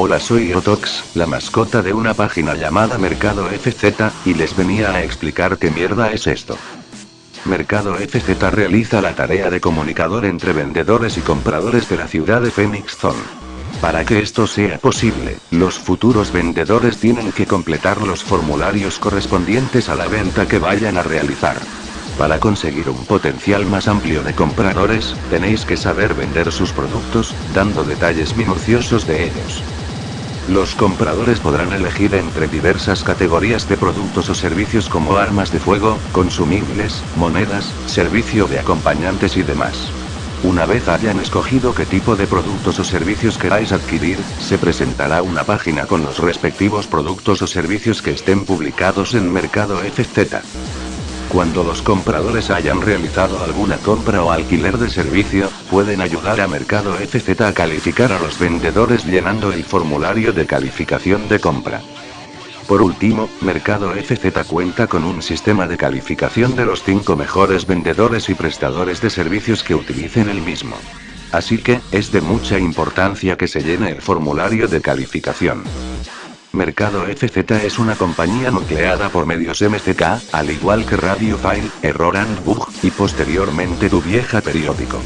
Hola soy Otox, la mascota de una página llamada Mercado FZ, y les venía a explicar qué mierda es esto. Mercado FZ realiza la tarea de comunicador entre vendedores y compradores de la ciudad de Phoenix Zone. Para que esto sea posible, los futuros vendedores tienen que completar los formularios correspondientes a la venta que vayan a realizar. Para conseguir un potencial más amplio de compradores, tenéis que saber vender sus productos, dando detalles minuciosos de ellos. Los compradores podrán elegir entre diversas categorías de productos o servicios como armas de fuego, consumibles, monedas, servicio de acompañantes y demás. Una vez hayan escogido qué tipo de productos o servicios queráis adquirir, se presentará una página con los respectivos productos o servicios que estén publicados en Mercado FZ. Cuando los compradores hayan realizado alguna compra o alquiler de servicio, pueden ayudar a Mercado FZ a calificar a los vendedores llenando el formulario de calificación de compra. Por último, Mercado FZ cuenta con un sistema de calificación de los 5 mejores vendedores y prestadores de servicios que utilicen el mismo. Así que, es de mucha importancia que se llene el formulario de calificación. Mercado FZ es una compañía nucleada por medios MZK, al igual que Radio File, Error and Bug, y posteriormente Tu Vieja Periódico.